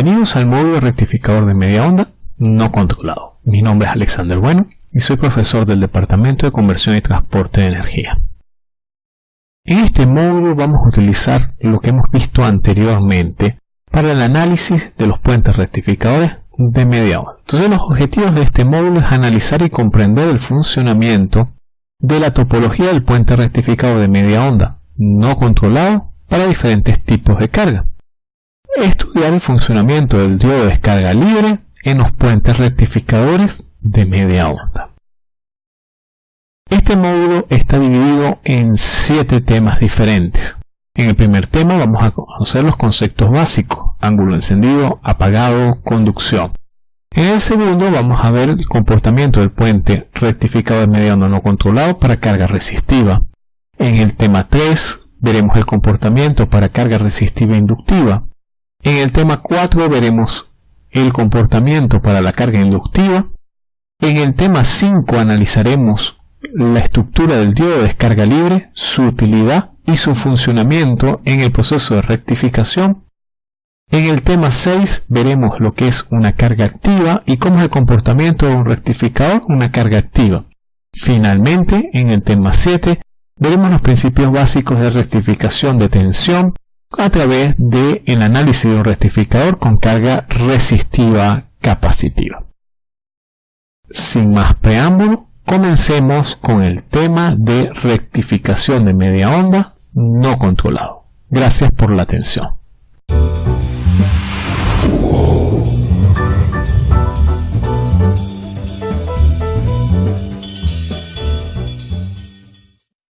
Bienvenidos al módulo rectificador de media onda no controlado. Mi nombre es Alexander Bueno y soy profesor del Departamento de Conversión y Transporte de Energía. En este módulo vamos a utilizar lo que hemos visto anteriormente para el análisis de los puentes rectificadores de media onda. Entonces los objetivos de este módulo es analizar y comprender el funcionamiento de la topología del puente rectificador de media onda no controlado para diferentes tipos de carga estudiar el funcionamiento del diodo de descarga libre en los puentes rectificadores de media onda. Este módulo está dividido en siete temas diferentes. En el primer tema vamos a conocer los conceptos básicos, ángulo encendido, apagado, conducción. En el segundo vamos a ver el comportamiento del puente rectificado de media onda no controlado para carga resistiva. En el tema 3 veremos el comportamiento para carga resistiva inductiva. En el tema 4 veremos el comportamiento para la carga inductiva. En el tema 5 analizaremos la estructura del diodo de descarga libre, su utilidad y su funcionamiento en el proceso de rectificación. En el tema 6 veremos lo que es una carga activa y cómo es el comportamiento de un rectificador, una carga activa. Finalmente, en el tema 7 veremos los principios básicos de rectificación de tensión, a través del el análisis de un rectificador con carga resistiva capacitiva. Sin más preámbulo, comencemos con el tema de rectificación de media onda no controlado. Gracias por la atención.